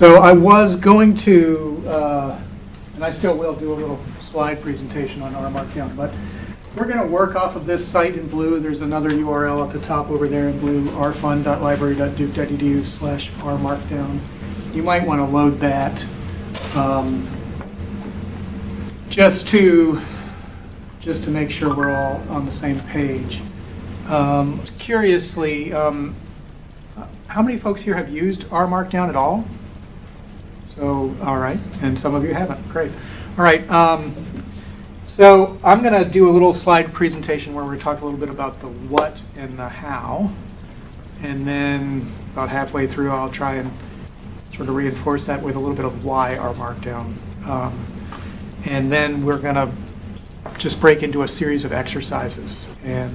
So I was going to, uh, and I still will do a little slide presentation on R Markdown, but we're going to work off of this site in blue. There's another URL at the top over there in blue, rfun.library.duke.edu slash rmarkdown. You might want to load that um, just to just to make sure we're all on the same page. Um, curiously, um, how many folks here have used R Markdown at all? So, all right, and some of you haven't. Great. All right. Um, so I'm going to do a little slide presentation where we talk a little bit about the what and the how, and then about halfway through I'll try and sort of reinforce that with a little bit of why R Markdown. Um, and then we're going to just break into a series of exercises. And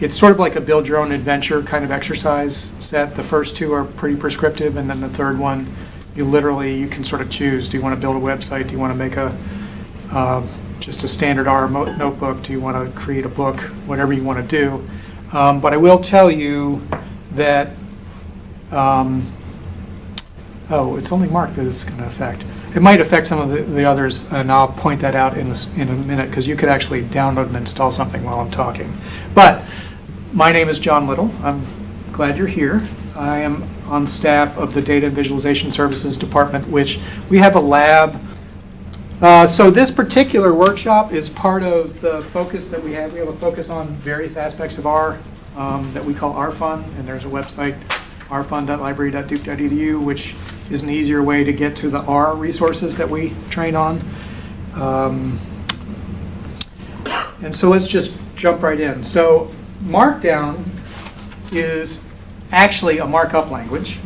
it's sort of like a build your own adventure kind of exercise set. The first two are pretty prescriptive, and then the third one, you literally, you can sort of choose. Do you want to build a website? Do you want to make a, uh, just a standard R notebook? Do you want to create a book? Whatever you want to do. Um, but I will tell you that, um, oh, it's only Mark that is going to affect. It might affect some of the, the others, and I'll point that out in a, in a minute, because you could actually download and install something while I'm talking. But my name is John Little. I'm glad you're here. I am on staff of the Data Visualization Services Department, which we have a lab. Uh, so this particular workshop is part of the focus that we have. We have a focus on various aspects of R um, that we call RFun, and there's a website, rfun.library.duke.edu, which is an easier way to get to the R resources that we train on. Um, and so let's just jump right in. So Markdown is actually a markup language.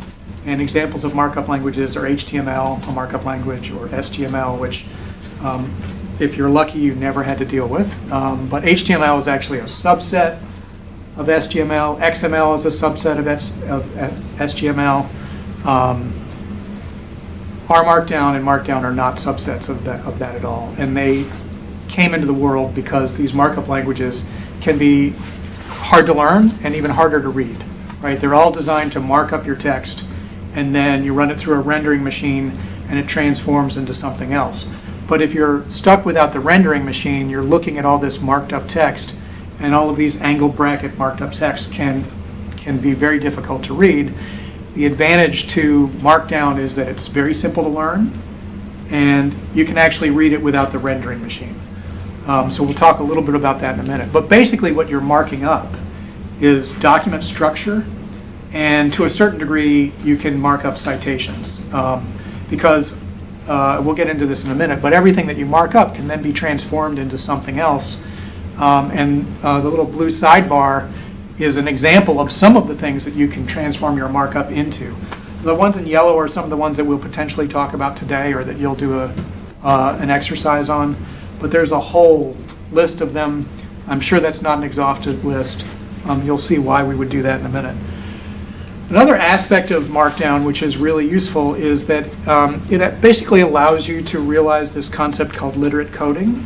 And examples of markup languages are HTML, a markup language, or SGML, which um, if you're lucky, you never had to deal with. Um, but HTML is actually a subset of SGML. XML is a subset of, S- of SGML. Um, R Markdown and Markdown are not subsets of that, of that at all. And they came into the world because these markup languages can be hard to learn and even harder to read, right? They're all designed to mark up your text and then you run it through a rendering machine and it transforms into something else. But if you're stuck without the rendering machine, you're looking at all this marked up text and all of these angle bracket marked up text can, can be very difficult to read. The advantage to Markdown is that it's very simple to learn and you can actually read it without the rendering machine. Um, so we'll talk a little bit about that in a minute. But basically what you're marking up is document structure and to a certain degree you can mark up citations um, because uh, we'll get into this in a minute, but everything that you mark up can then be transformed into something else. Um, and uh, the little blue sidebar is an example of some of the things that you can transform your markup into. The ones in yellow are some of the ones that we'll potentially talk about today or that you'll do a, uh, an exercise on. But there's a whole list of them. I'm sure that's not an exhaustive list. Um, you'll see why we would do that in a minute. Another aspect of Markdown, which is really useful, is that um, it basically allows you to realize this concept called literate coding.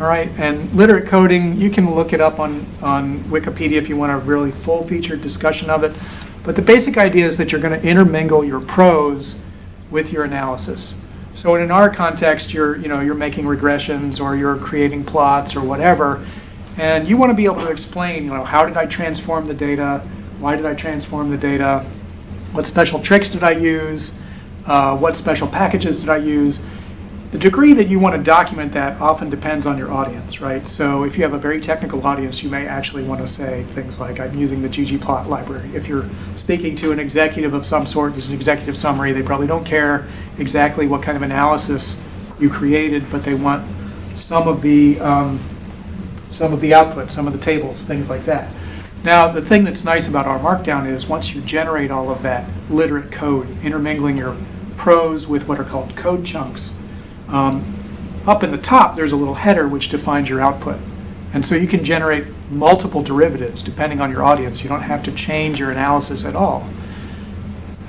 All right, and literate coding, you can look it up on, on Wikipedia if you want a really full-featured discussion of it. But the basic idea is that you're going to intermingle your prose with your analysis. So in our context, you're, you know, you're making regressions or you're creating plots or whatever, and you want to be able to explain, you know, how did I transform the data? Why did I transform the data? What special tricks did I use? Uh, what special packages did I use? The degree that you want to document that often depends on your audience, right? So if you have a very technical audience, you may actually want to say things like, I'm using the ggplot library. If you're speaking to an executive of some sort, there's an executive summary, they probably don't care exactly what kind of analysis you created, but they want some of the, um, some of the output, some of the tables, things like that. Now, the thing that's nice about R Markdown is once you generate all of that literate code, intermingling your prose with what are called code chunks, um, up in the top there's a little header which defines your output. And so you can generate multiple derivatives depending on your audience. You don't have to change your analysis at all.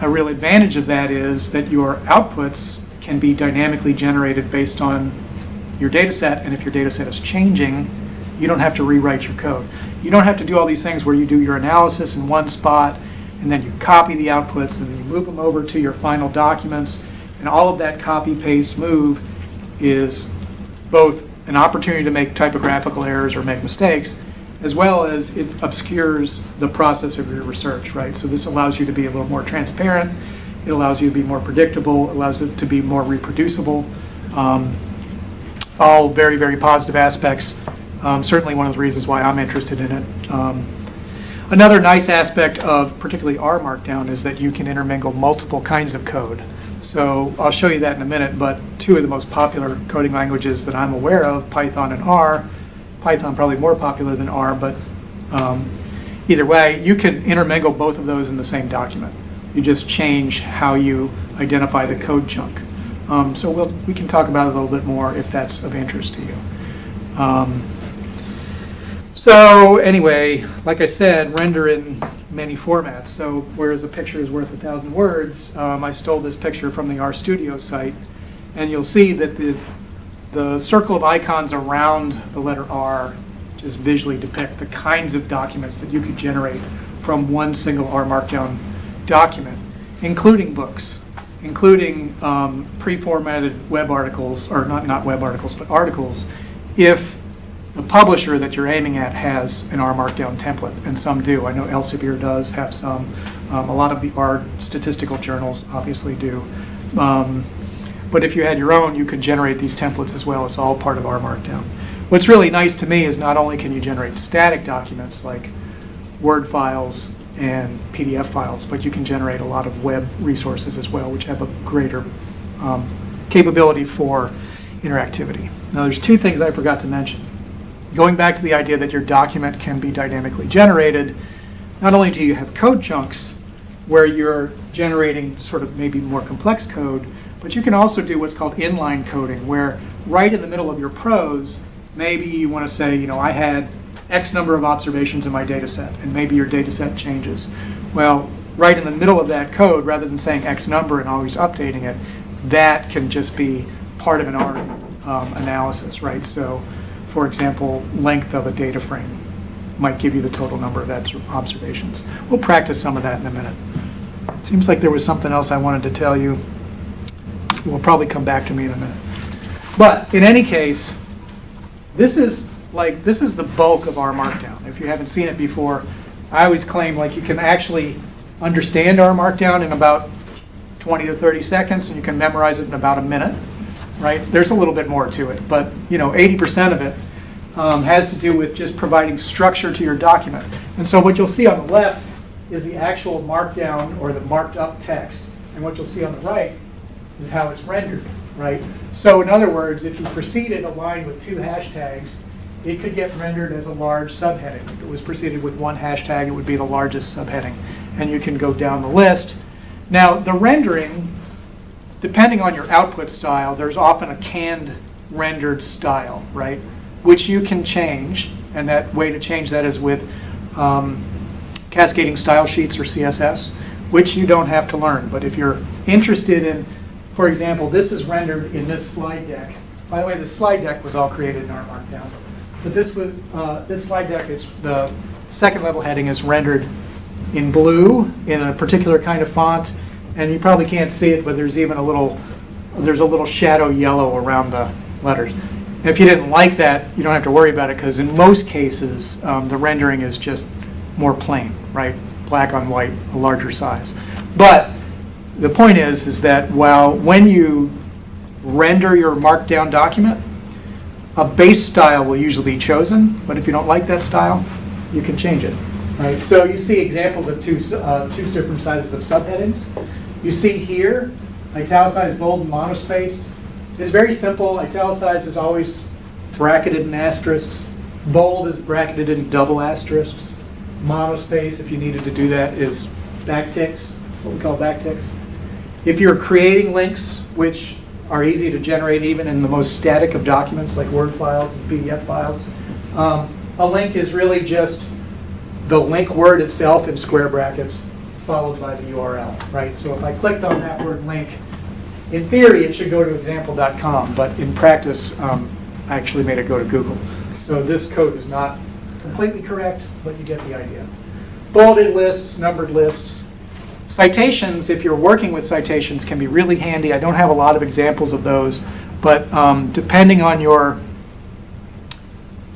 A real advantage of that is that your outputs can be dynamically generated based on your data set, and if your data set is changing, you don't have to rewrite your code. You don't have to do all these things where you do your analysis in one spot, and then you copy the outputs, and then you move them over to your final documents, and all of that copy-paste move is both an opportunity to make typographical errors or make mistakes, as well as it obscures the process of your research, right? So this allows you to be a little more transparent, it allows you to be more predictable, allows it to be more reproducible. Um, all very, very positive aspects. Um, certainly one of the reasons why I'm interested in it. Um, another nice aspect of particularly R Markdown is that you can intermingle multiple kinds of code. So I'll show you that in a minute, but two of the most popular coding languages that I'm aware of, Python and R, Python probably more popular than R, but um, either way, you can intermingle both of those in the same document. You just change how you identify the code chunk. Um, so we'll, we can talk about it a little bit more if that's of interest to you. Um, so anyway, like I said, render in many formats. So whereas a picture is worth a thousand words, um, I stole this picture from the RStudio site, and you'll see that the the circle of icons around the letter R just visually depict the kinds of documents that you could generate from one single R Markdown document, including books, including um, pre-formatted web articles, or not, not web articles, but articles, if the publisher that you're aiming at has an R Markdown template, and some do. I know Elsevier does have some. Um, a lot of the R statistical journals obviously do. Um, but if you had your own, you could generate these templates as well. It's all part of R Markdown. What's really nice to me is not only can you generate static documents like Word files and PDF files, but you can generate a lot of web resources as well, which have a greater um, capability for interactivity. Now, there's two things I forgot to mention. Going back to the idea that your document can be dynamically generated, not only do you have code chunks where you're generating sort of maybe more complex code, but you can also do what's called inline coding, where right in the middle of your prose, maybe you want to say, you know, I had X number of observations in my data set, and maybe your data set changes. Well, right in the middle of that code, rather than saying X number and always updating it, that can just be part of an R um, analysis, right? So, for example, length of a data frame might give you the total number of observations. We'll practice some of that in a minute. Seems like there was something else I wanted to tell you. Will probably come back to me in a minute. But in any case, this is like this is the bulk of R Markdown. If you haven't seen it before, I always claim like you can actually understand R Markdown in about 20 to 30 seconds, and you can memorize it in about a minute. Right? There's a little bit more to it, but you know, 80% of it um, has to do with just providing structure to your document. And so what you'll see on the left is the actual markdown or the marked up text, and what you'll see on the right is how it's rendered. Right? So in other words, if you preceded a line with two hashtags, it could get rendered as a large subheading. If it was preceded with one hashtag, it would be the largest subheading. And you can go down the list. Now, the rendering, depending on your output style, there's often a canned rendered style, right? Which you can change. And that way to change that is with um, cascading style sheets or CSS, which you don't have to learn. But if you're interested in, for example, this is rendered in this slide deck. By the way, the slide deck was all created in R Markdown. But this was uh, this slide deck. It's the second level heading is rendered in blue in a particular kind of font, and you probably can't see it, but there's even a little there's a little shadow yellow around the letters. if you didn't like that, you don't have to worry about it because in most cases um, the rendering is just more plain, right? Black on white, a larger size. But the point is, is that while when you render your markdown document, a base style will usually be chosen, but if you don't like that style, you can change it. Right? So you see examples of two, uh, two different sizes of subheadings. You see here, italicized, bold, and monospaced. It's very simple. Italicized is always bracketed in asterisks. Bold is bracketed in double asterisks. Monospace, if you needed to do that, is backticks, what we call backticks. If you're creating links, which are easy to generate even in the most static of documents like Word files and PDF files. Um, a link is really just the link word itself in square brackets followed by the URL, right? So if I clicked on that word link, in theory it should go to example.com, but in practice um, I actually made it go to Google. So this code is not completely correct, but you get the idea. Bulleted lists, numbered lists, Citations, if you're working with citations, can be really handy. I don't have a lot of examples of those, but um, depending on your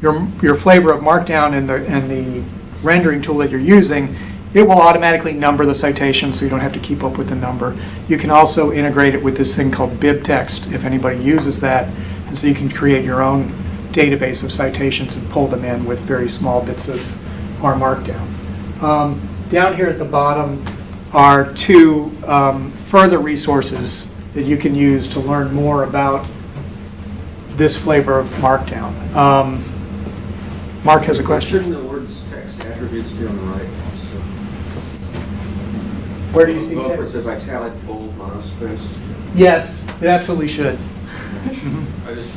your, your flavor of Markdown and the, and the rendering tool that you're using, it will automatically number the citation so you don't have to keep up with the number. You can also integrate it with this thing called BibTeX if anybody uses that. And so you can create your own database of citations and pull them in with very small bits of R Markdown. Um, down here at the bottom are two um, further resources that you can use to learn more about this flavor of Markdown. Um, Mark has a question. Shouldn't the words text attributes be on the right? Where do you see Above where it text? says italic, bold, monospace. Yes, it absolutely should. I just,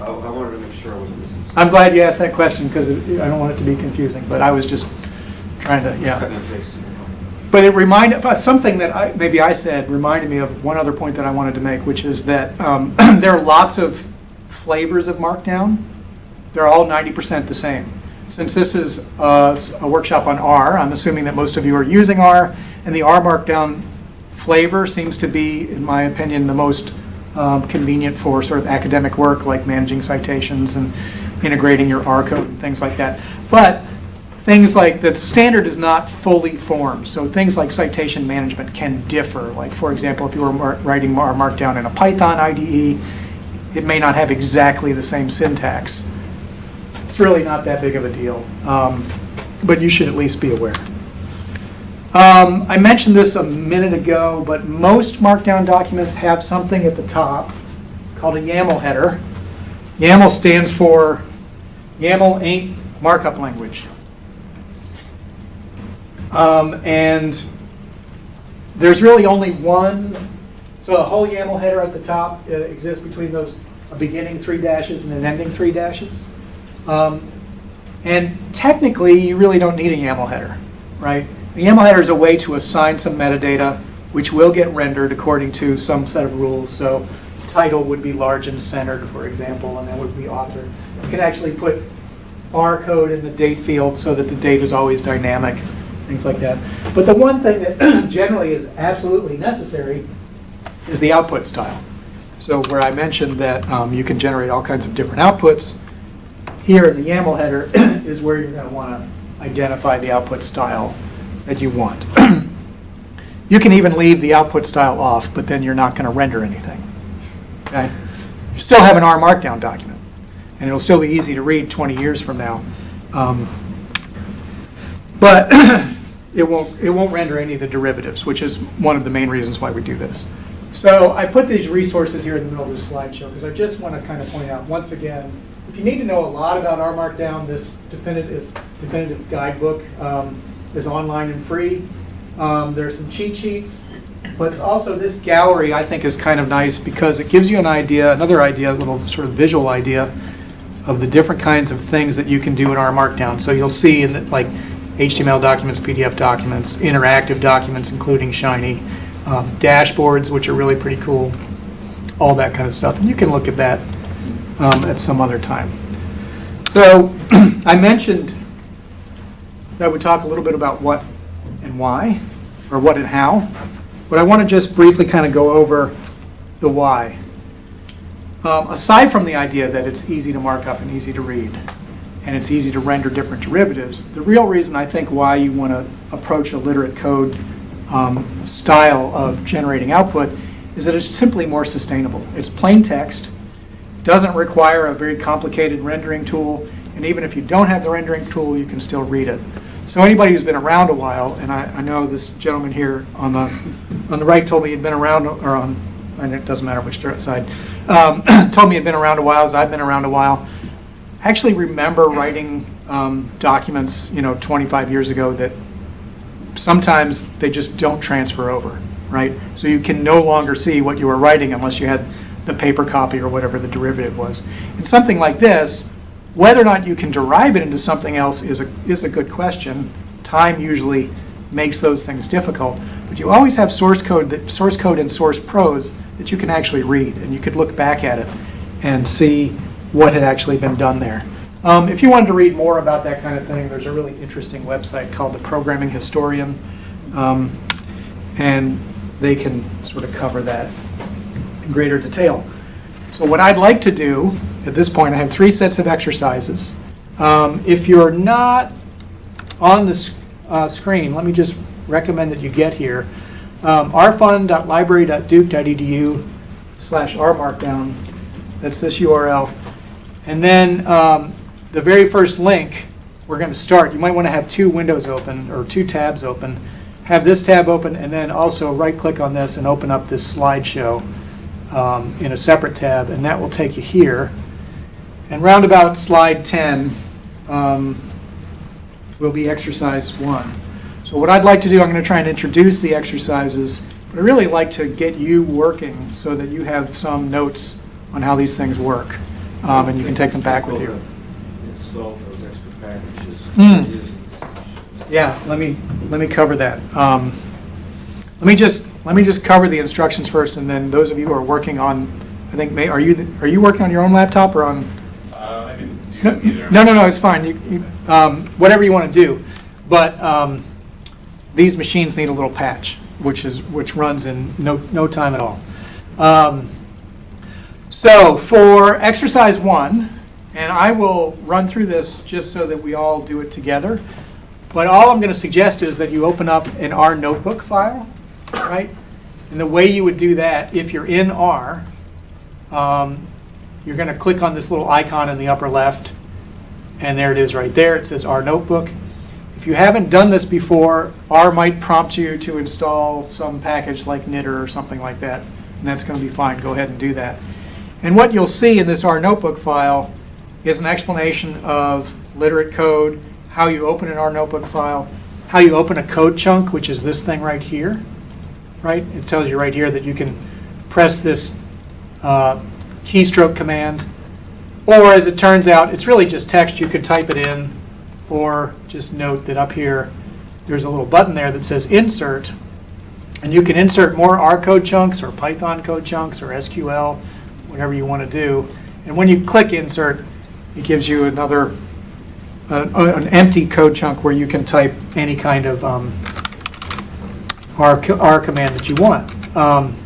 I I wanted to make sure I wasn't missing something. I'm glad you asked that question because I don't want it to be confusing, but I was just trying to, yeah. Cutting and pasting. But it reminded, uh, something that I, maybe I said reminded me of one other point that I wanted to make, which is that um, there are lots of flavors of Markdown. They're all 90% the same. Since this is uh, a workshop on R, I'm assuming that most of you are using R, and the R Markdown flavor seems to be, in my opinion, the most um, convenient for sort of academic work, like managing citations and integrating your R code and things like that. But things like the standard is not fully formed, so things like citation management can differ. Like, for example, if you were mar- writing R Markdown in a Python IDE, it may not have exactly the same syntax. It's really not that big of a deal, um, but you should at least be aware. Um, I mentioned this a minute ago, but most Markdown documents have something at the top called a YAML header. YAML stands for YAML ain't markup language. Um, and there's really only one, so a whole YAML header at the top uh, exists between those beginning three dashes and an ending three dashes. Um, and technically, you really don't need a YAML header, right? A YAML header is a way to assign some metadata, which will get rendered according to some set of rules. So title would be large and centered, for example, and that would be author. You can actually put R code in the date field so that the date is always dynamic, things like that. But the one thing that generally is absolutely necessary is the output style. So where I mentioned that um, you can generate all kinds of different outputs, here in the YAML header is where you're going to want to identify the output style that you want. you can even leave the output style off, but then you're not going to render anything. Okay? You still have an R Markdown document, and it'll still be easy to read 20 years from now. Um, but it won't, it won't render any of the derivatives, which is one of the main reasons why we do this. So I put these resources here in the middle of this slideshow because I just want to kind of point out, once again, if you need to know a lot about R Markdown, this definitive, definitive guidebook um, is online and free. Um, There's some cheat sheets, but also this gallery I think is kind of nice because it gives you an idea, another idea, a little sort of visual idea of the different kinds of things that you can do in R Markdown. So you'll see in the, like HTML documents, PDF documents, interactive documents, including Shiny, um, dashboards, which are really pretty cool, all that kind of stuff. And you can look at that um, at some other time. So I mentioned that would talk a little bit about what and why, or what and how, but I want to just briefly kind of go over the why. Um, aside from the idea that it's easy to mark up and easy to read, and it's easy to render different derivatives, the real reason I think why you want to approach a literate code um, style of generating output is that it's simply more sustainable. It's plain text, doesn't require a very complicated rendering tool, and even if you don't have the rendering tool, you can still read it. So anybody who's been around a while, and I, I know this gentleman here on the on the right told me he'd been around, or on, and it doesn't matter which side, um, told me he'd been around a while, as I've been around a while. I actually remember writing um, documents, you know, 25 years ago that sometimes they just don't transfer over, right? So you can no longer see what you were writing unless you had the paper copy or whatever the derivative was. And something like this, whether or not you can derive it into something else is a, is a good question. Time usually makes those things difficult, but you always have source code, that, source code and source prose that you can actually read, and you could look back at it and see what had actually been done there. Um, if you wanted to read more about that kind of thing, there's a really interesting website called the Programming Historian. Um, and they can sort of cover that in greater detail. So what I'd like to do, at this point, I have three sets of exercises. Um, If you're not on the s- uh, screen, let me just recommend that you get here. Um, rfun.library.duke.edu slash rmarkdown, that's this URL. And then um, the very first link, we're going to start, you might want to have two windows open, or two tabs open. Have this tab open, and then also right-click on this and open up this slideshow um, in a separate tab, and that will take you here. And round about slide 10 um, will be exercise one. So what I'd like to do, I'm going to try and introduce the exercises, but I'd really like to get you working so that you have some notes on how these things work, um, and you can take them back with you. Install those extra packages. Hmm. Yeah, let me, let me cover that. Um, Let me just, let me just cover the instructions first, and then those of you who are working on, I think, may, are you, the- are you working on your own laptop or on? Can No, no, no, it's fine, you, you, um, whatever you want to do. But um, these machines need a little patch, which is, which runs in no, no time at all. Um, So for exercise one, and I will run through this just so that we all do it together, but all I'm going to suggest is that you open up an R notebook file, right? And the way you would do that, if you're in R, um, you're going to click on this little icon in the upper left, and there it is right there. It says R Notebook. If you haven't done this before, R might prompt you to install some package like knitr or something like that, and that's going to be fine. Go ahead and do that. And what you'll see in this R Notebook file is an explanation of literate code, how you open an R Notebook file, how you open a code chunk, which is this thing right here, right? It tells you right here that you can press this uh, keystroke command, or as it turns out, it's really just text. You could type it in, or just note that up here, there's a little button there that says Insert, and you can insert more R code chunks, or Python code chunks, or SQL, whatever you want to do. And when you click Insert, it gives you another, uh, an empty code chunk where you can type any kind of um, R, R command that you want. Um,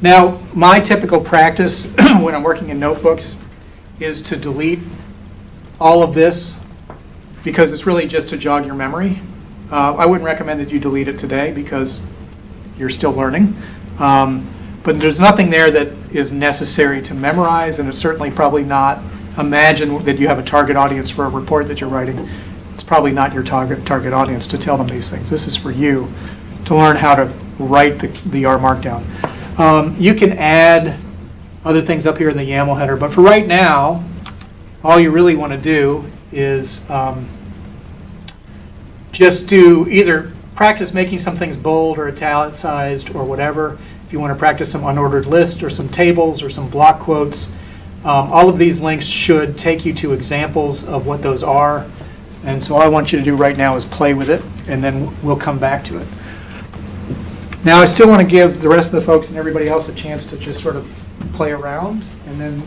now, my typical practice when I'm working in notebooks is to delete all of this because it's really just to jog your memory. Uh, I wouldn't recommend that you delete it today because you're still learning. Um, But there's nothing there that is necessary to memorize, and it's certainly probably not, imagine that you have a target audience for a report that you're writing. It's probably not your target, target audience to tell them these things. This is for you to learn how to write the, the R Markdown. Um, You can add other things up here in the YAML header, but for right now, all you really want to do is um, just do either practice making some things bold or italicized or whatever. If you want to practice some unordered list or some tables or some block quotes, um, all of these links should take you to examples of what those are. And so all I want you to do right now is play with it, and then we'll come back to it. Now, I still want to give the rest of the folks and everybody else a chance to just sort of play around, and then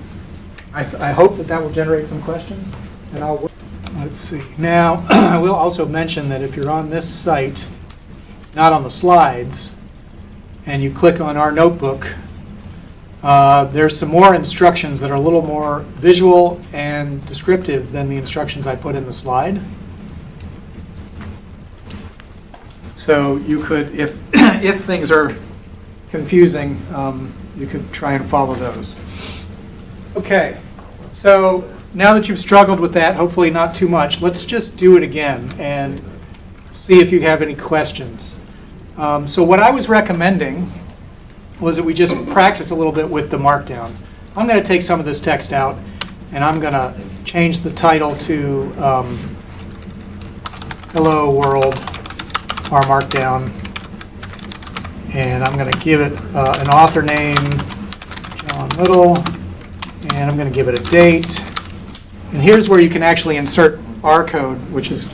I, th- I hope that that will generate some questions, and I'll, let's see. Now, I will also mention that if you're on this site, not on the slides, and you click on R notebook, uh, there's some more instructions that are a little more visual and descriptive than the instructions I put in the slide. So you could, if, if things are confusing, um, you could try and follow those. Okay, so now that you've struggled with that, hopefully not too much, let's just do it again and see if you have any questions. Um, So what I was recommending was that we just practice a little bit with the markdown. I'm going to take some of this text out, and I'm going to change the title to um, Hello World, R markdown. And I'm going to give it uh, an author name, John Little, and I'm going to give it a date. And here's where you can actually insert R code, which is,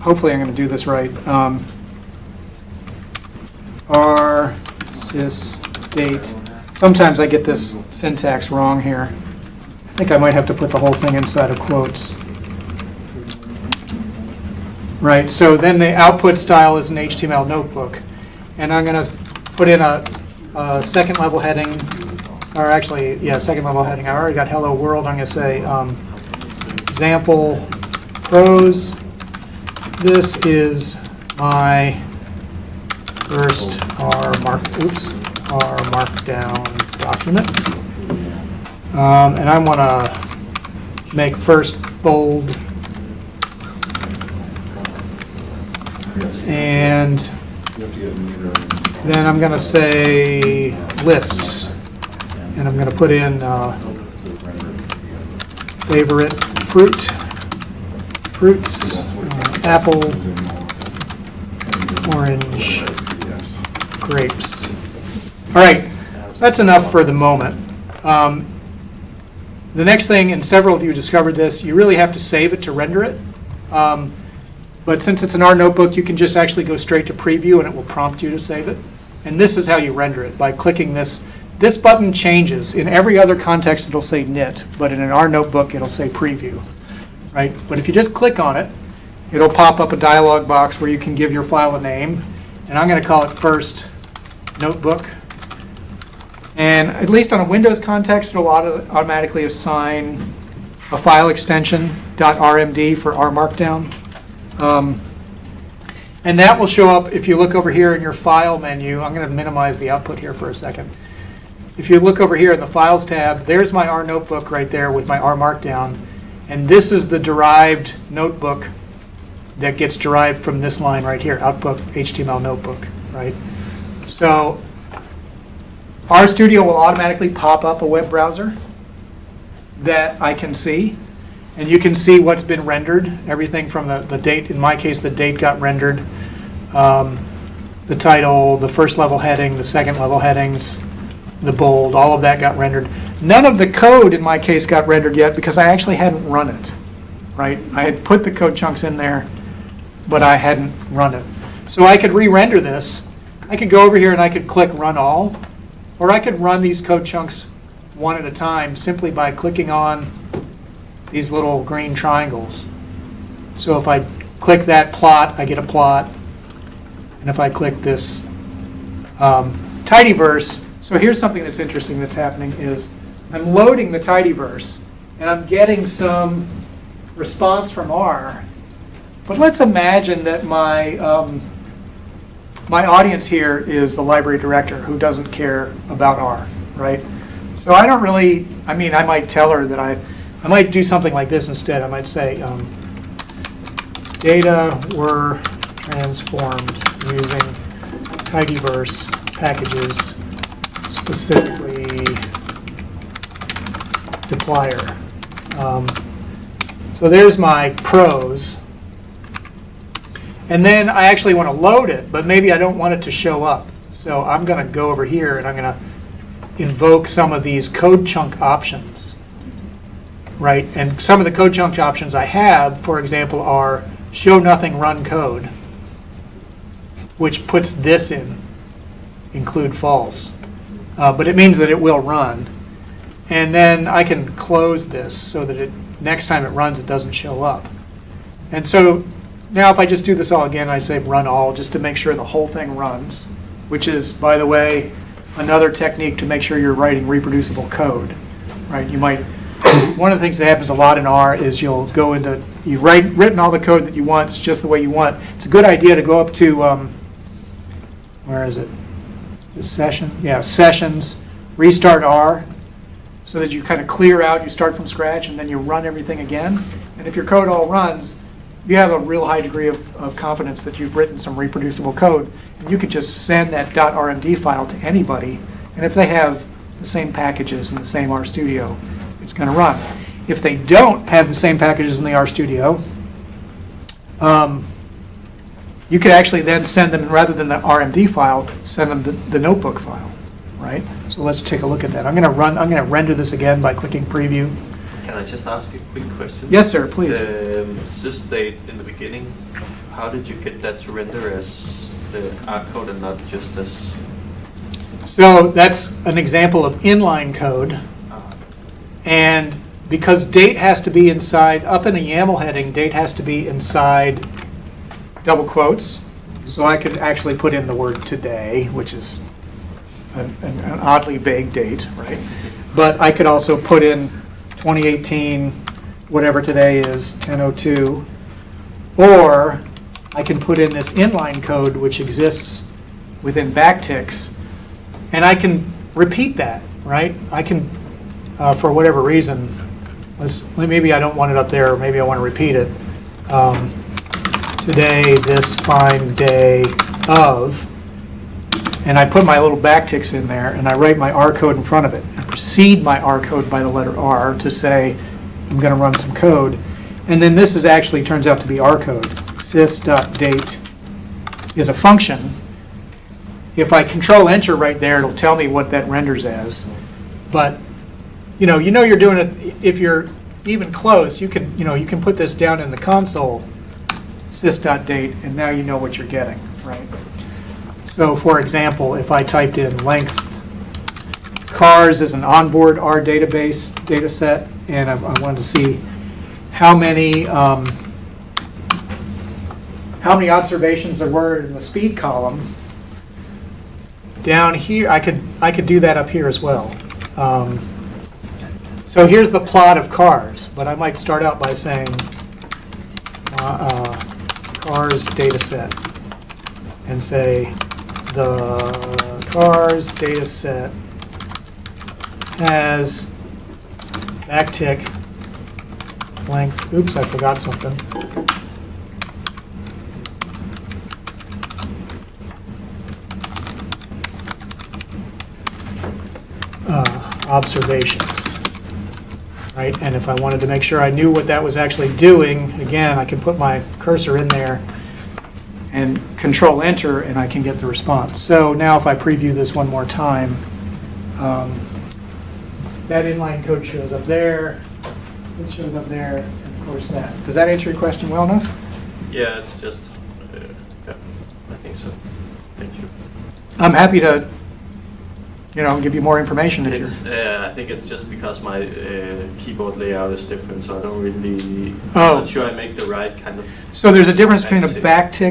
hopefully I'm going to do this right. Um, R sys date. Sometimes I get this syntax wrong here. I think I might have to put the whole thing inside of quotes. Right, so then the output style is an HTML notebook. and I'm going to put in a, a second level heading, or actually, yeah, second level heading. I already got hello world. I'm going to say um, example prose. This is my first R mark, oops, R markdown document. Um, and I want to make first bold and then I'm going to say lists. And I'm going to put in uh, favorite fruit, fruits, uh, apple, orange, grapes. All right, that's enough for the moment. Um, The next thing, and several of you discovered this, you really have to save it to render it. Um, But since it's an R notebook, you can just actually go straight to preview and it will prompt you to save it. And this is how you render it, by clicking this. This button changes. In every other context, it'll say knit, but in an R notebook, it'll say preview, right? But if you just click on it, it'll pop up a dialog box where you can give your file a name. And I'm going to call it first notebook. And at least on a Windows context, it'll auto- automatically assign a file extension .rmd for R Markdown. Um, And that will show up, if you look over here in your File menu, I'm going to minimize the output here for a second. If you look over here in the Files tab, there's my R notebook right there with my R Markdown. And this is the derived notebook that gets derived from this line right here, output HTML notebook, right? So RStudio will automatically pop up a web browser that I can see. And you can see what's been rendered, everything from the, the date, in my case, the date got rendered, um, the title, the first level heading, the second level headings, the bold, all of that got rendered. None of the code in my case got rendered yet because I actually hadn't run it, right? I had put the code chunks in there, but I hadn't run it. So I could re-render this. I could go over here and I could click Run All, or I could run these code chunks one at a time simply by clicking on these little green triangles. So if I click that plot, I get a plot. And if I click this um, tidyverse, so here's something that's interesting that's happening is I'm loading the tidyverse and I'm getting some response from R. But let's imagine that my um, my audience here is the library director who doesn't care about R, right? So I don't really, I mean, I might tell her that I, I might do something like this instead. I might say, um, data were transformed using tidyverse packages, specifically dplyr. Um, so there's my prose. And then I actually want to load it, but maybe I don't want it to show up. So I'm going to go over here and I'm going to invoke some of these code chunk options. Right? And some of the code chunk options I have, for example, are show nothing run code, which puts this in, include false. Uh, but it means that it will run. And then I can close this so that it next time it runs, it doesn't show up. And so now if I just do this all again, I say run all just to make sure the whole thing runs, which is, by the way, another technique to make sure you're writing reproducible code, right? You might, one of the things that happens a lot in R is you'll go into, you've write, written all the code that you want, it's just the way you want. It's a good idea to go up to, um, where is it? Is it session? Yeah, sessions, restart R, so that you kind of clear out, you start from scratch, and then you run everything again. And if your code all runs, you have a real high degree of, of confidence that you've written some reproducible code. And you could just send that .rmd file to anybody, and if they have the same packages in the same RStudio, it's going to run. If they don't have the same packages in the RStudio, um, you could actually then send them, rather than the RMD file, send them the, the notebook file, right? So let's take a look at that. I'm going to run, I'm going to render this again by clicking preview. Can I just ask a quick question? Yes, sir, please. The um, sys.date in the beginning, how did you get that to render as the R code and not just as? So that's an example of inline code. And because date has to be inside, up in a YAML heading, date has to be inside double quotes. So I could actually put in the word today, which is an an oddly vague date, right? But I could also put in 2018, whatever today is, 10:02. Or I can put in this inline code which exists within backticks, and I can repeat that, right? I can, uh, for whatever reason, let's, maybe I don't want it up there, or maybe I want to repeat it. Um, Today, this fine day of, and I put my little backticks in there, and I write my R code in front of it. I precede my R code by the letter R to say, I'm going to run some code. And then this is actually, turns out to be R code. sys.date is a function. If I control enter right there, it'll tell me what that renders as. But, you know, you know you're doing it, if you're even close, you can, you know, you can put this down in the console, sys.date, and now you know what you're getting, right? So for example, if I typed in length, cars is an onboard R database data set, and I I wanted to see how many, um, how many observations there were in the speed column. Down here, I could, I could do that up here as well. Um, So here's the plot of cars, but I might start out by saying, uh, uh, cars data set, and say, the cars data set has backtick length, oops, I forgot something. Uh, Observations, right? And if I wanted to make sure I knew what that was actually doing, again, I can put my cursor in there and control enter and I can get the response. So now if I preview this one more time, um, that inline code shows up there, it shows up there, and of course that. Does that answer your question well enough? Yeah, it's just, uh, yeah, I think so. Thank you. I'm happy to, you know, give you more information if It's, you're. uh, I think it's just because my uh, keyboard layout is different, so I don't really, Oh. I'm not sure I make the right kind of, So there's a difference between a Backtick.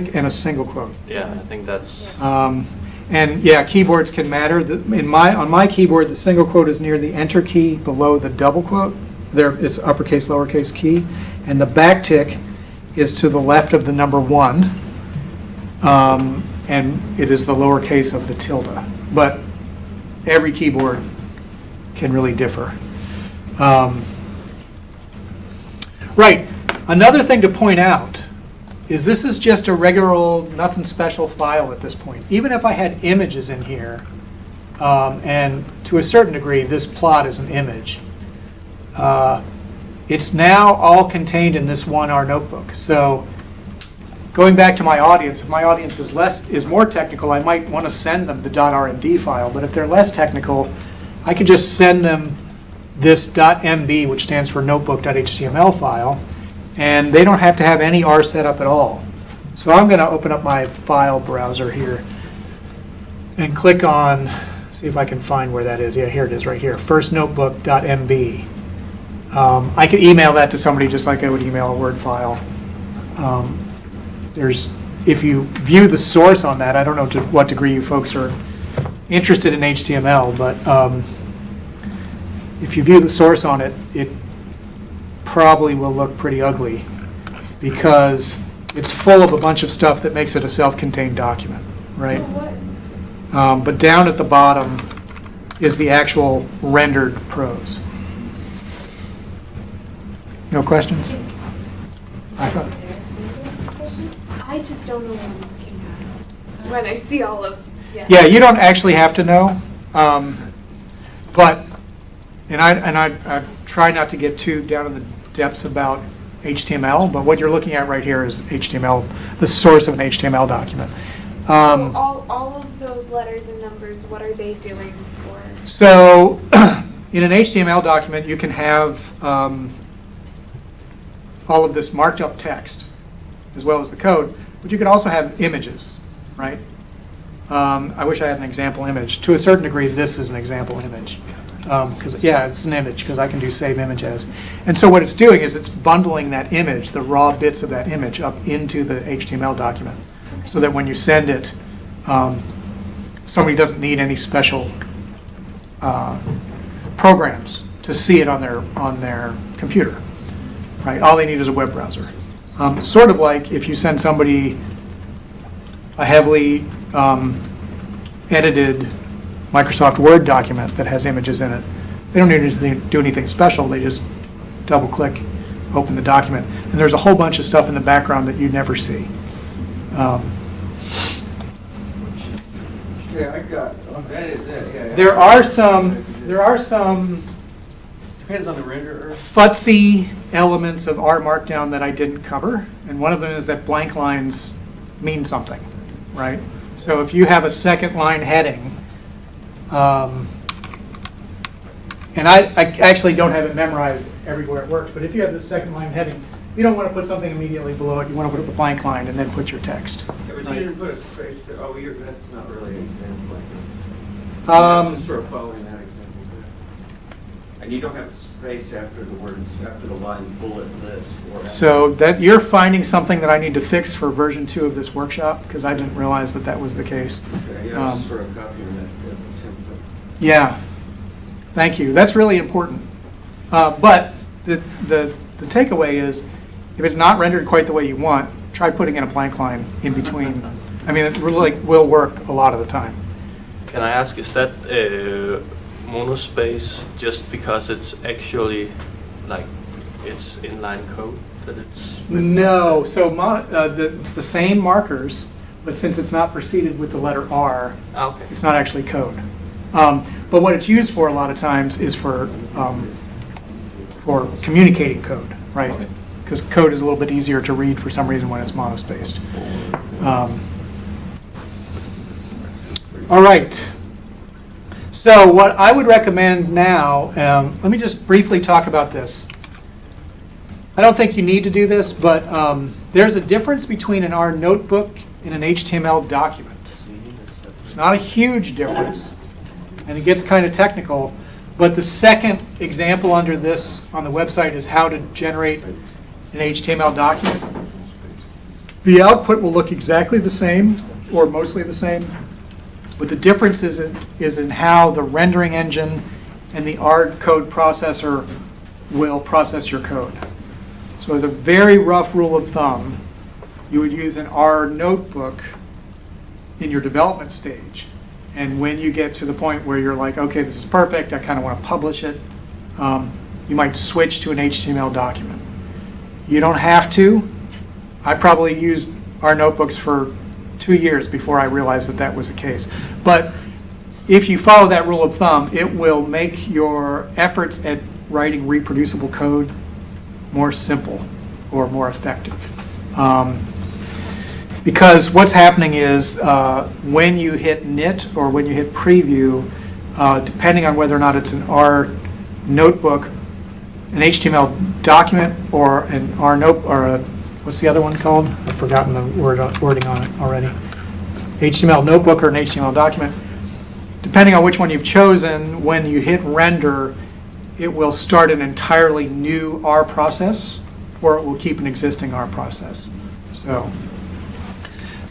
backtick and a single quote. yeah, I think that's, Um, And yeah, keyboards can matter. The- In my, on my keyboard, the single quote is near the enter key below the double quote. There, it's uppercase, lowercase key. And the backtick is to the left of the number one. Um, And it is the lowercase of the tilde. But every keyboard can really differ. Um, Right. Another thing to point out is this is just a regular old, nothing special file at this point. Even if I had images in here, um, and to a certain degree, this plot is an image, uh, it's now all contained in this one R notebook. So going back to my audience, if my audience is less, is more technical, I might want to send them the .rmd file. But if they're less technical, I could just send them this .nb, which stands for notebook.html file, and they don't have to have any R setup at all. So I'm going to open up my file browser here and click on, see if I can find where that is. Yeah, here it is right here, firstnotebook.nb. Um, I could email that to somebody just like I would email a Word file. Um, There's, if you view the source on that, I don't know to what degree you folks are interested in HTML, but um, if you view the source on it, it probably will look pretty ugly because it's full of a bunch of stuff that makes it a self-contained document, right? So Um, But down at the bottom is the actual rendered prose. No questions? I thought, I just don't know what I'm looking at when I see all of, yeah. yeah, you don't actually have to know, um, but, and I, and I, I try not to get too down in the depths about HTML, but what you're looking at right here is HTML, the source of an HTML document. So Um, all, all of those letters and numbers, what are they doing for? So, in an HTML document, you can have um, all of this marked up text, as well as the code, but you could also have images, right? Um, I wish I had an example image. To a certain degree, this is an example image. Because, yeah, it's an image, because I can do save image as. And so what it's doing is it's bundling that image, the raw bits of that image, up into the HTML document. so that when you send it, um, somebody doesn't need any special uh, programs to see it on their, on their computer, right? All they need is a web browser. Um, Sort of like if you send somebody a heavily um, edited Microsoft Word document that has images in it. They don't need to do anything special, they just double-click, open the document. And there's a whole bunch of stuff in the background that you never see. Um, Yeah, I got, oh, that is it, yeah. yeah. There are some, there are some Depends on the renderer. futsy elements of R Markdown that I didn't cover, and one of them is that blank lines mean something, right? So if you have a second line heading, um, and I, I actually don't have it memorized everywhere it works, but if you have the second line heading, you don't want to put something immediately below it, you want to put up a blank line and then put your text. Yeah, but you didn't put a space there, oh, you're, that's not really an example like this. Um, Just sort of following that example there. And you don't have space after the words, after the line bullet list or. So that, you're finding something that I need to fix for version two of this workshop, because I didn't realize that that was the case. Okay, yeah, Um, just sort of copying that as a template. Yeah, thank you. That's really important. Uh, But the, the, the takeaway is, if it's not rendered quite the way you want, try putting in a blank line in between. I mean, it really will work a lot of the time. Can I ask, is that uh, monospace just because it's actually like it's inline code that it's? No, so uh, the- it's the same markers, but since it's not preceded with the letter R, Ah, okay. it's not actually code. Um, But what it's used for a lot of times is for, um, for communicating code, right? Okay. Because code is a little bit easier to read for some reason when it's monospaced. Um, All right. So what I would recommend now, um, let me just briefly talk about this. I don't think you need to do this, but um, there's a difference between an R notebook and an HTML document. It's not a huge difference, and it gets kind of technical, but the second example under this on the website is how to generate an HTML document. The output will look exactly the same, or mostly the same, but the difference is in, is in how the rendering engine and the R code processor will process your code. So as a very rough rule of thumb, you would use an R notebook in your development stage. And when you get to the point where you're like, okay, this is perfect, I kind of want to publish it, um, you might switch to an HTML document. You don't have to. I probably used R notebooks for two years before I realized that that was the case. But if you follow that rule of thumb, it will make your efforts at writing reproducible code more simple or more effective. Um, because what's happening is uh, when you hit knit or when you hit preview, uh, depending on whether or not it's an R notebook, an HTML document, or an R note, or a, what's the other one called? I've forgotten the word, wording on it already. HTML notebook or an HTML document. Depending on which one you've chosen, when you hit render, it will start an entirely new R process, or it will keep an existing R process. So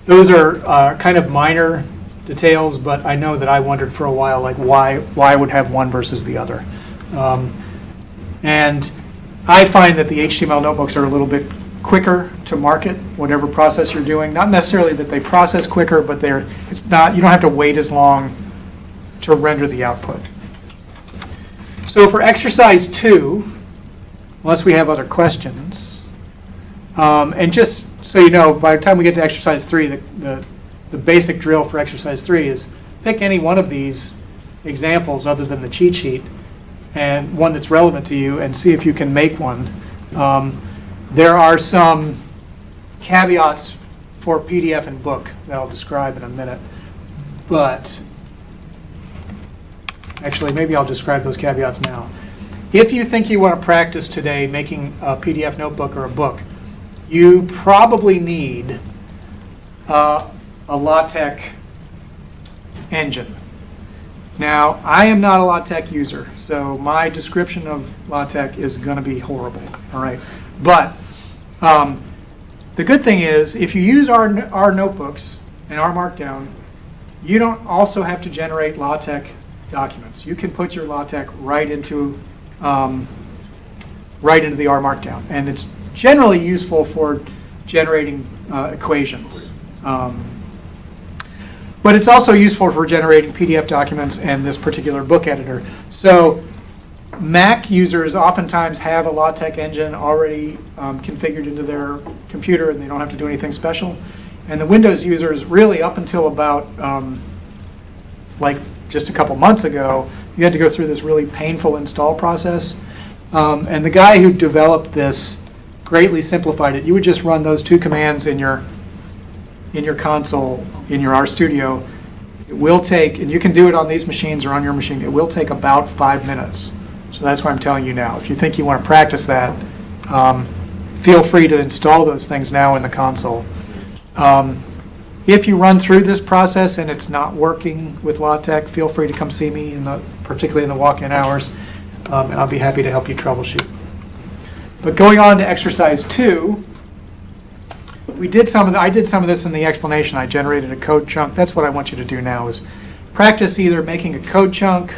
those are uh, kind of minor details, but I know that I wondered for a while, like why why I would have one versus the other. Um, and I find that the HTML notebooks are a little bit quicker to market, whatever process you're doing. Not necessarily that they process quicker, but they're it's not you don't have to wait as long to render the output. So for exercise two, unless we have other questions, um, and just so you know, by the time we get to exercise three, the, the, the basic drill for exercise three is pick any one of these examples other than the cheat sheet and one that's relevant to you and see if you can make one. Um, there are some caveats for PDF and book that I'll describe in a minute, but actually, maybe I'll describe those caveats now. If you think you want to practice today making a PDF notebook or a book, you probably need uh, a LaTeX engine. Now, I am not a LaTeX user, so my description of LaTeX is going to be horrible, all right? But um, the good thing is, if you use our, R notebooks and R Markdown, you don't also have to generate LaTeX documents. You can put your LaTeX right into, um, right into the R Markdown. And it's generally useful for generating uh, equations. Um, but it's also useful for generating PDF documents and this particular book editor. So Mac users oftentimes have a LaTeX engine already um, configured into their computer and they don't have to do anything special. And the Windows users, really up until about um, like just a couple months ago, you had to go through this really painful install process. Um, and the guy who developed this greatly simplified it. You would just run those two commands in your in your console in your RStudio. It will take, and you can do it on these machines or on your machine. It will take about five minutes. So that's what I'm telling you now. If you think you want to practice that, um, feel free to install those things now in the console. Um, if you run through this process and it's not working with LaTeX, feel free to come see me, in the, particularly in the walk-in hours, um, and I'll be happy to help you troubleshoot. But going on to exercise two, we did some of the, I did some of this in the explanation. I generated a code chunk. That's what I want you to do now is practice either making a code chunk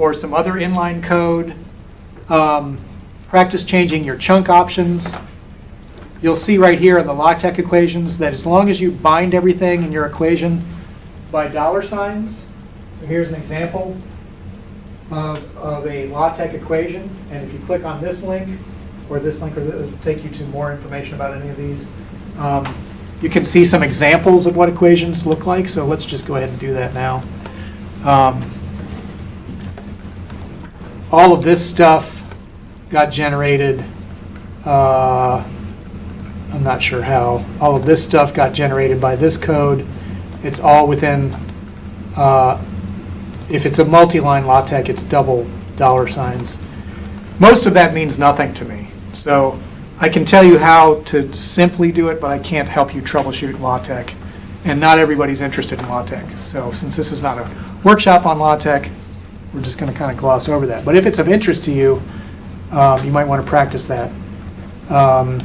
or some other inline code. Um, practice changing your chunk options. You'll see right here in the LaTeX equations that as long as you bind everything in your equation by dollar signs, so here's an example of, of a LaTeX equation, and if you click on this link, or this link, or it'll take you to more information about any of these. Um, you can see some examples of what equations look like, so let's just go ahead and do that now. Um, all of this stuff got generated. Uh, I'm not sure how. All of this stuff got generated by this code. It's all within. Uh, if it's a multi-line LaTeX, it's double dollar signs. Most of that means nothing to me. So I can tell you how to simply do it, but I can't help you troubleshoot LaTeX. And not everybody's interested in LaTeX. So since this is not a workshop on LaTeX, we're just going to kind of gloss over that. But if it's of interest to you, um, you might want to practice that. Um,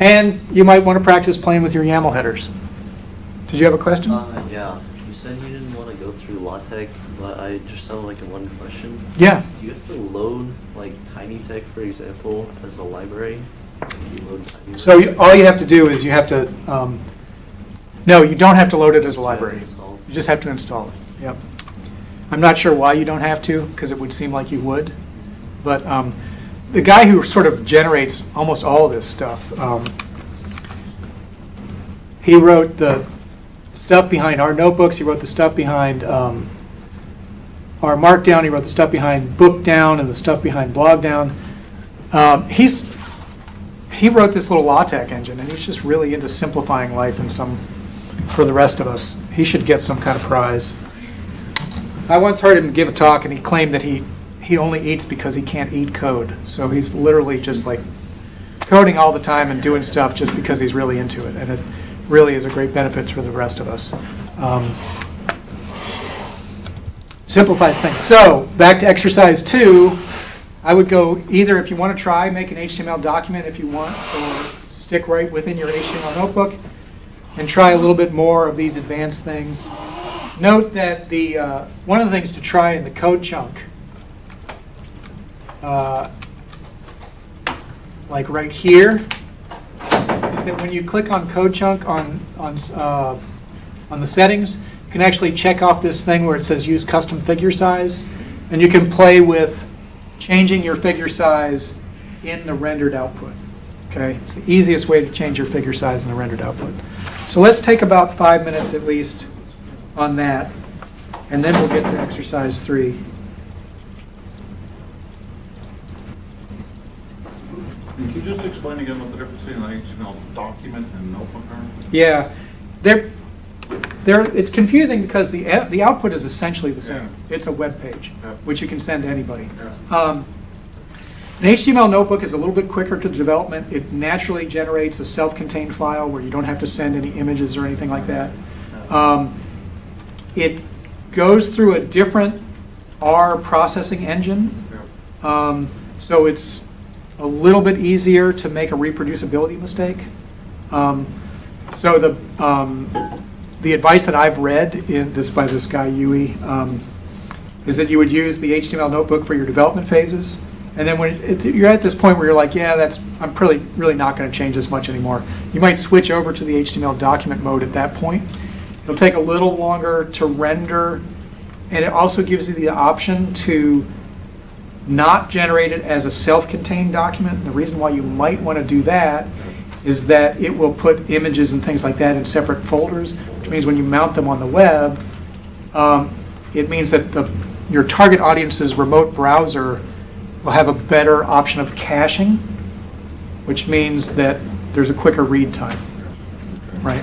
and you might want to practice playing with your YAML headers. Did you have a question? Uh, yeah. You said you didn't want to go through LaTeX, but I just have like a one question. Yeah. Do you have to load like TinyTeX, for example, as a library? You So you, all you have to do is you have to, um, no, you don't have to load it as a library. You just have to install it, yep. I'm not sure why you don't have to, because it would seem like you would. But um, the guy who sort of generates almost all this stuff, um, he wrote the stuff behind R notebooks, he wrote the stuff behind um, R Markdown, he wrote the stuff behind Bookdown and the stuff behind Blogdown. Um, he's, he wrote this little LaTeX engine, and he's just really into simplifying life and some, for the rest of us. He should get some kind of prize. I once heard him give a talk, and he claimed that he, he only eats because he can't eat code. So he's literally just like coding all the time and doing stuff just because he's really into it. And it really is a great benefit for the rest of us. Um, simplifies things. So back to exercise two. I would go either if you want to try, make an HTML document if you want, or stick right within your HTML notebook and try a little bit more of these advanced things. Note that the uh, one of the things to try in the code chunk, uh, like right here, is that when you click on code chunk on on uh, on the settings, you can actually check off this thing where it says use custom figure size, and you can play with changing your figure size in the rendered output. Okay, it's the easiest way to change your figure size in the rendered output. So let's take about five minutes at least on that, and then we'll get to exercise three. Can you just explain again what the difference between an HTML document and notebook are? Yeah, they're, they're, it's confusing because the, uh, the output is essentially the same. It's a web page, Yeah. which you can send to anybody. Yeah. Um, An HTML notebook is a little bit quicker to development. It naturally generates a self-contained file where you don't have to send any images or anything like that. Um, It goes through a different R processing engine. Yeah. Um, So it's, a little bit easier to make a reproducibility mistake. Um, So the, um, the advice that I've read in this by this guy Yihui um, is that you would use the HTML notebook for your development phases. And then when it, you're at this point where you're like, yeah, that's I'm really really not going to change this much anymore. You might switch over to the HTML document mode at that point. It'll take a little longer to render, and it also gives you the option to not generate it as a self-contained document. And the reason why you might want to do that is that it will put images and things like that in separate folders, which means when you mount them on the web, um, it means that the, your target audience's remote browser will have a better option of caching, which means that there's a quicker read time, right?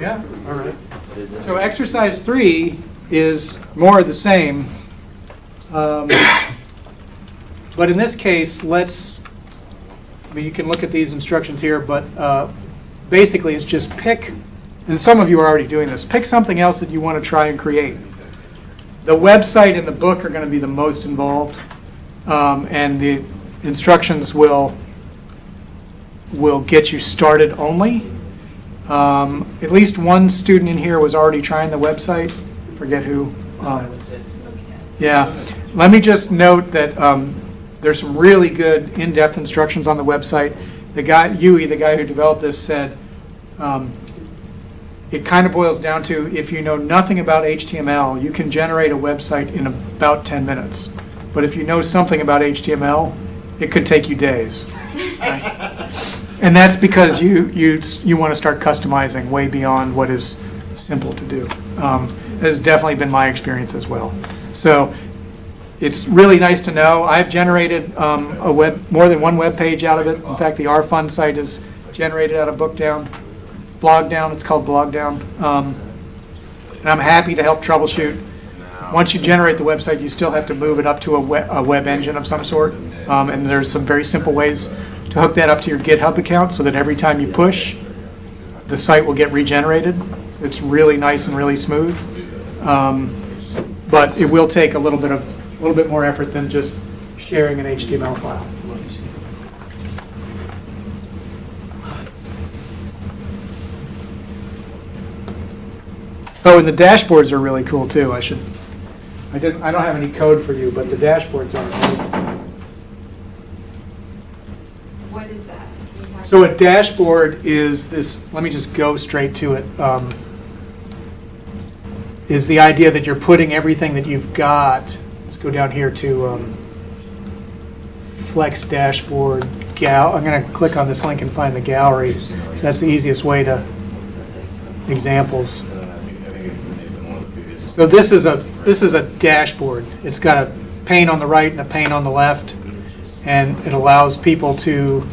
Yeah, all right. So exercise three is more of the same. Um, But in this case, let's, I mean, you can look at these instructions here, but uh, basically it's just pick, and some of you are already doing this, pick something else that you want to try and create. The website and the book are going to be the most involved, um, and the instructions will, will get you started only. Um, At least one student in here was already trying the website, forget who. Um, Yeah, let me just note that um, there's some really good in-depth instructions on the website. The guy, Yihui, the guy who developed this, said um, it kind of boils down to if you know nothing about HTML, you can generate a website in about 10 minutes. But if you know something about HTML, it could take you days. right? And that's because you, you, you want to start customizing way beyond what is simple to do. Um, That has definitely been my experience as well. So it's really nice to know. I've generated um, a web, more than one web page out of it. In fact, the Rfun site is generated out of Bookdown, Blogdown, it's called Blogdown. Um, And I'm happy to help troubleshoot. Once you generate the website, you still have to move it up to a web, a web engine of some sort. Um, And there's some very simple ways to hook that up to your GitHub account so that every time you push, the site will get regenerated. It's really nice and really smooth. Um, But it will take a little bit of, a little bit more effort than just sharing an HTML file. Oh, and the dashboards are really cool too. I should, I didn't, I don't have any code for you, but the dashboards are. What is that? Can you talk So a dashboard is this, let me just go straight to it. um, Is the idea that you're putting everything that you've got, let's go down here to um, Flex Dashboard Gal, I'm going to click on this link and find the gallery. So that's the easiest way to, examples. So this is a, this is a dashboard. It's got a pane on the right and a pane on the left, and it allows people to,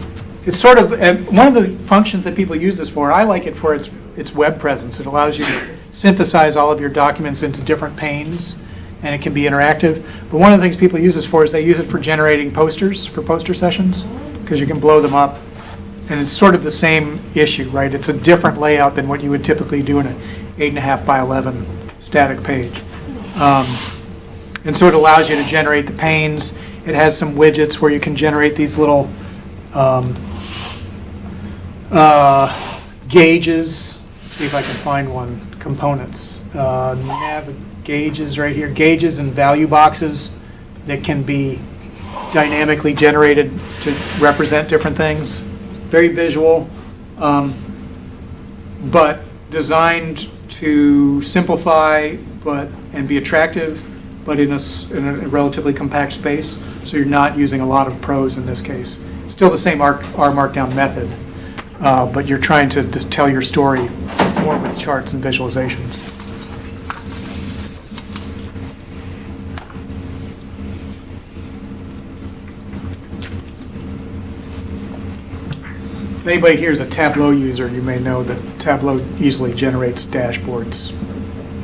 it's sort of, and one of the functions that people use this for, I like it for its, its web presence. It allows you to synthesize all of your documents into different panes, and it can be interactive. But one of the things people use this for is they use it for generating posters, for poster sessions, because you can blow them up. And it's sort of the same issue, right? It's a different layout than what you would typically do in an eight and a half by 11 static page. Um, And so it allows you to generate the panes. It has some widgets where you can generate these little um, uh, gauges. See if I can find one. Components. Uh, nav gauges right here. Gauges and value boxes that can be dynamically generated to represent different things. Very visual, um, but designed to simplify but and be attractive, but in a, in a relatively compact space. So you're not using a lot of prose in this case. Still the same R, R Markdown method, uh, but you're trying to just tell your story more with charts and visualizations. Anybody here is a Tableau user, you may know that Tableau easily generates dashboards.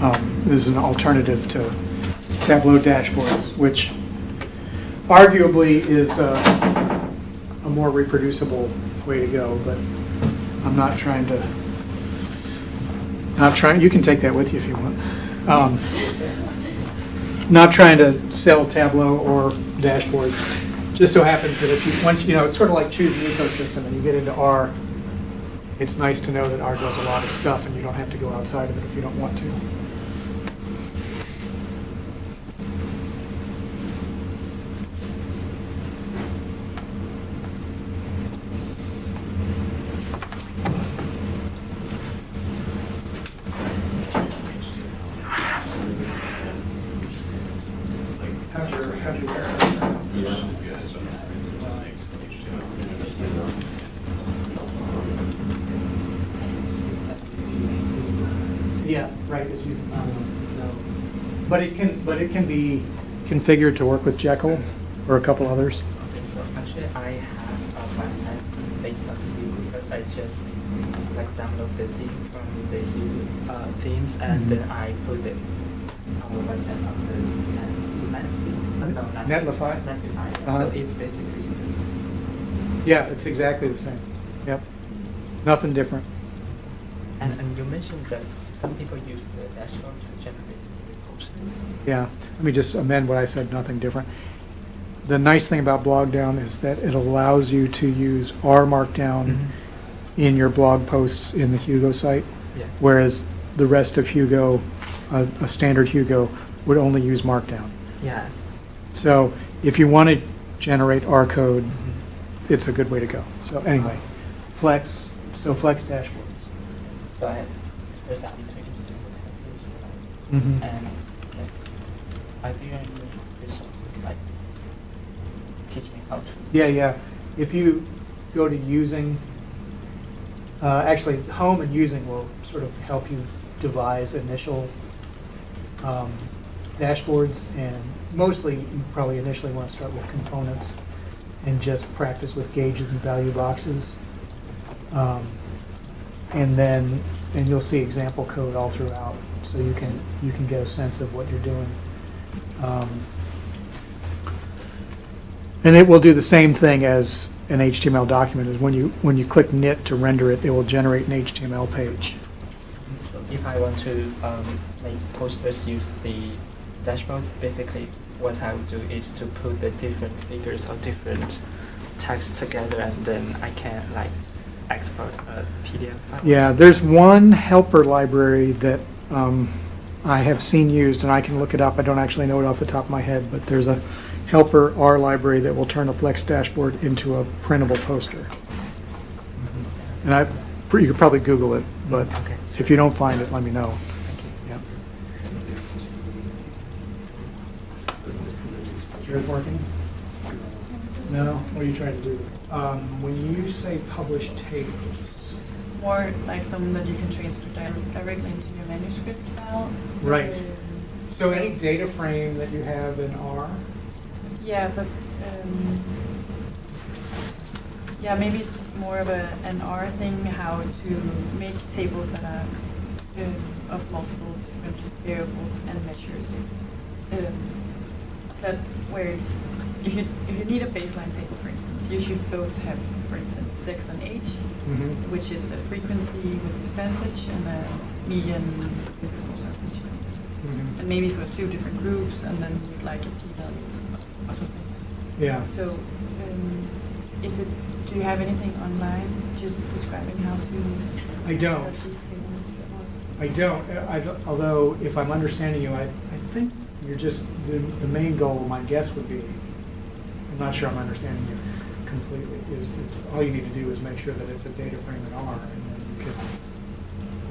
Um, This is an alternative to Tableau dashboards, which arguably is a more reproducible way to go, but I'm not trying to, not trying, you can take that with you if you want. Um, not trying to sell Tableau or dashboards. Just so happens that if you, once, you know, it's sort of like choosing an ecosystem and you get into R, it's nice to know that R does a lot of stuff and you don't have to go outside of it if you don't want to. How's your, how's your website? Yeah, right, it's using, um, but it can, but it can be configured to work with Jekyll or a couple others. Okay, so actually I have a website based on Vue, but I just like download the theme from the Vue uh, themes and Mhm. then I put it on the website of the Net, Net, no, Netlify? Netlify. Uh-huh. So it's basically Yeah, it's exactly the same. Yep. Nothing different. and and you mentioned that some people use the dashboard to generate. Yeah, let me just amend what I said, nothing different. The nice thing about Blogdown is that it allows you to use R Markdown Mhm. in your blog posts in the Hugo site, Yes. whereas the rest of Hugo, a, a standard Hugo, would only use Markdown. Yes. So if you want to generate R code, Mhm. it's a good way to go. So anyway, Flex, so Flex dashboards. So I, there's an integration Mhm. and like, I think I need resources like teach me how to. Yeah, yeah. If you go to using, uh, actually, home and using will sort of help you devise initial um, dashboards. And mostly, you probably initially want to start with components and just practice with gauges and value boxes. Um, and then, and you'll see example code all throughout, so you can you can get a sense of what you're doing. Um, and it will do the same thing as an HTML document, is when you, when you click knit to render it, it will generate an HTML page. So if I want to um, make posters use the dashboards, basically what I would do is to put the different figures or different text together, and then I can like export a PDF file. Yeah, there's one helper library that um, I have seen used, and I can look it up, I don't actually know it off the top of my head, but there's a helper R library that will turn a Flex dashboard into a printable poster. And I, you could probably Google it, but Okay. if you don't find it, let me know. Thank you. Yeah. Is yours working? No? What are you trying to do? Um, When you say publish tables, More like some that you can transfer di- directly into your manuscript file. Right. So any data frame that you have in R? Yeah, but, um, yeah, maybe it's more of a, an R thing, how to make tables that are um, of multiple different variables and measures. Um, That where it's, if you, if you need a baseline table, for instance, you should both have, for instance, sex and age, Mhm. which is a frequency with a percentage and a median interval, so which is Mhm. and maybe for two different groups, and then you'd like a p-value or something. Yeah. So, um, is it, do you have anything online just describing how to? I don't. set up these tables, or- I don't, I don't- although if I'm understanding you, I, I think you're just, the, the main goal, my guess would be, I'm not sure I'm understanding you completely, is that all you need to do is make sure that it's a data frame in R, and then you can.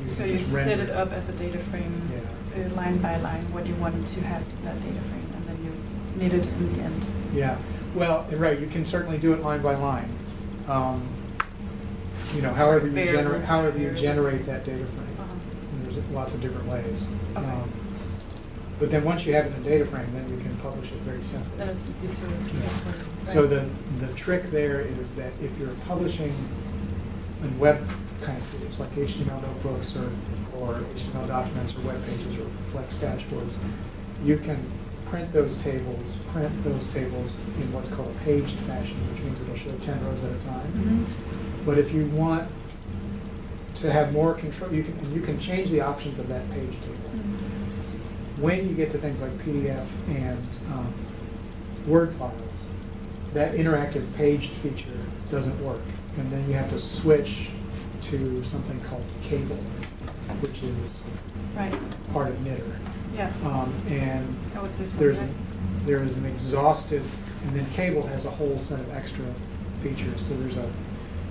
you So can you just set render it up as a data frame, uh, line by line, what you want to have that data frame, and then you need it in the end. Yeah, well, right, you can certainly do it line by line. Um, You know, however you Variable. generate, however you Variable. generate that data frame. Uh-huh. There's lots of different ways. Okay. Um, But then once you have it in a data frame, then you can publish it very simply. Then it's easy to. Yeah. So the, the trick there is that if you're publishing in web kind of tools like HTML notebooks or, or HTML documents or web pages or Flex dashboards, you can print those tables, print those tables in what's called a paged fashion, which means it'll show 10 rows at a time. Mhm. But if you want to have more control, you can, you can change the options of that page table. Mhm. When you get to things like PDF and um, Word files, that interactive paged feature doesn't work. And then you have to switch to something called kable, which is Right, part of knitr. yeah. Um, And That was this one, there's, right? a- there is an exhaustive, and then kable has a whole set of extra features. So there's a,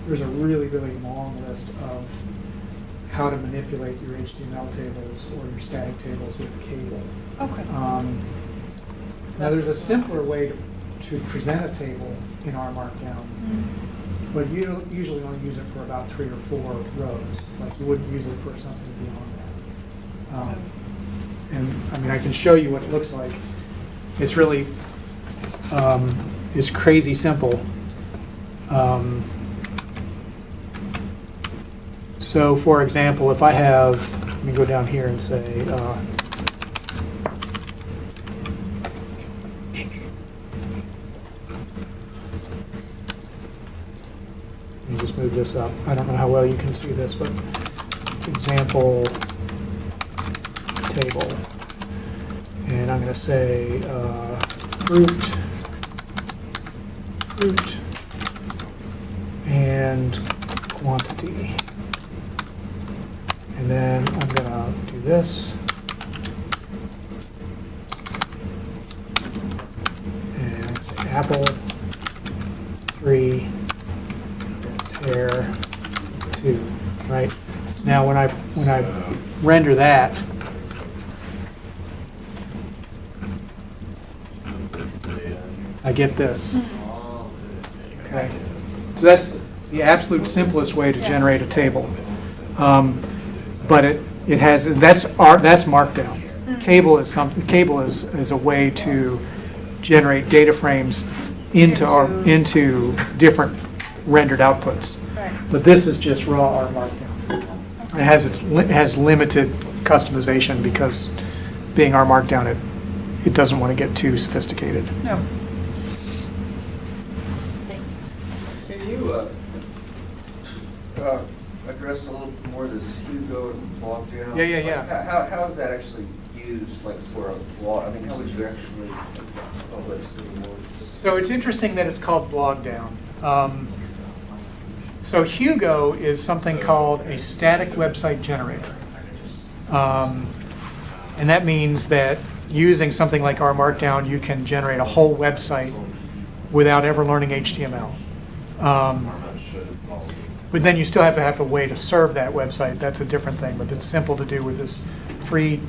there's a really, really long list of how to manipulate your HTML tables or your static tables with kable. Okay. Um, Now, there's a simpler way to, to present a table in R Markdown, Mm. but you usually only use it for about three or four rows. Like you wouldn't use it for something beyond that. Um, And, I mean, I can show you what it looks like. It's really, um, it's crazy simple. Um, So, for example, if I have, let me go down here and say, uh, Let me just move this up. I don't know how well you can see this, but example table. And I'm going to say uh, fruit, fruit, and quantity. And then I'm going to do this. And say apple, three, pair, two, right? Now, when I, when I render that, I get this. Okay. So that's the absolute simplest way to generate a table. Um, But it, it has, that's our, that's Markdown. kable is something, kable is, is a way to generate data frames into our, into different rendered outputs. Right. But this is just raw R Markdown. It has its, it has limited customization because being R Markdown, it, it doesn't want to get too sophisticated. No. Thanks. Can you uh, uh, address a little more this Hugo and Blogdown? Yeah, yeah, yeah. How, how is that actually used, like for a blog? I mean, how would you actually, let's see more. So it's interesting that it's called Blogdown. Um, so Hugo is something called a static website generator. Um, and that means that using something like R Markdown, you can generate a whole website without ever learning HTML. Um, but then you still have to have a way to serve that website. That's a different thing, but it's simple to do with this free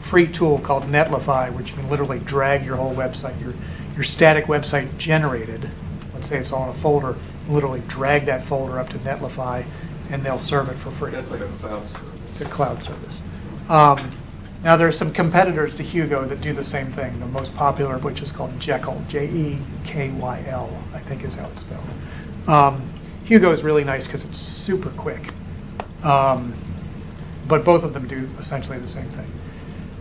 free tool called Netlify, which you can literally drag your whole website, your your static website generated. Let's say it's all in a folder. Literally drag that folder up to Netlify, and they'll serve it for free. That's like a cloud service. It's a cloud service. Um, now, there are some competitors to Hugo that do the same thing, the most popular of which is called Jekyll, J-E-K-Y-L, I think is how it's spelled. Um, Hugo is really nice because it's super quick. Um, but both of them do essentially the same thing.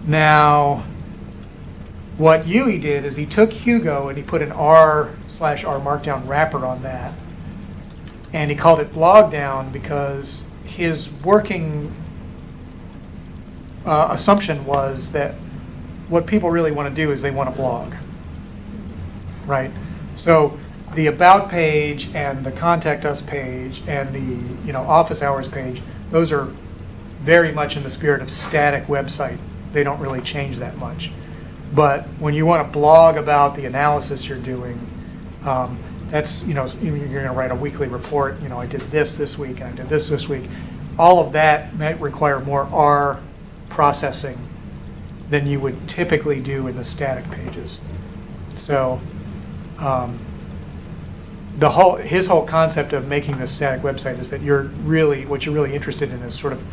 Now, what Yihui did is he took Hugo and he put an R slash R Markdown wrapper on that. And he called it Blogdown because his working uh, assumption was that what people really want to do is they want to blog. Right? So the about page and the contact us page and the you know office hours page, those are very much in the spirit of static website. They don't really change that much. But when you want to blog about the analysis you're doing, um, that's, you know, you're going to write a weekly report, you know, I did this this week and I did this this week. All of that might require more R processing than you would typically do in the static pages. So, um, the whole, his whole concept of making this static website is that you're really, what you're really interested in is sort of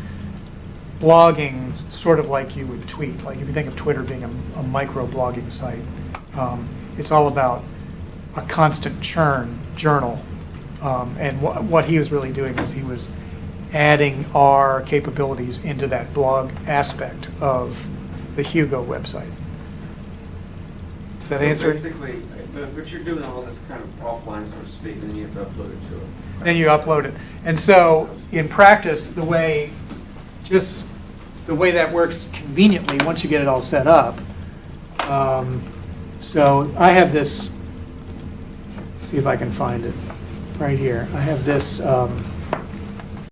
blogging sort of like you would tweet. Like if you think of Twitter being a, a micro blogging site, um, it's all about a constant churn journal. Um, and wh- what he was really doing was he was adding our capabilities into that blog aspect of the Hugo website. Does that So answer? Basically, but, but you're doing all this kind of offline, so to speak, and you have to upload it to it. Then you upload it. And so in practice, the way just the way that works conveniently once you get it all set up. Um, so I have this, see if I can find it right here. I have this um,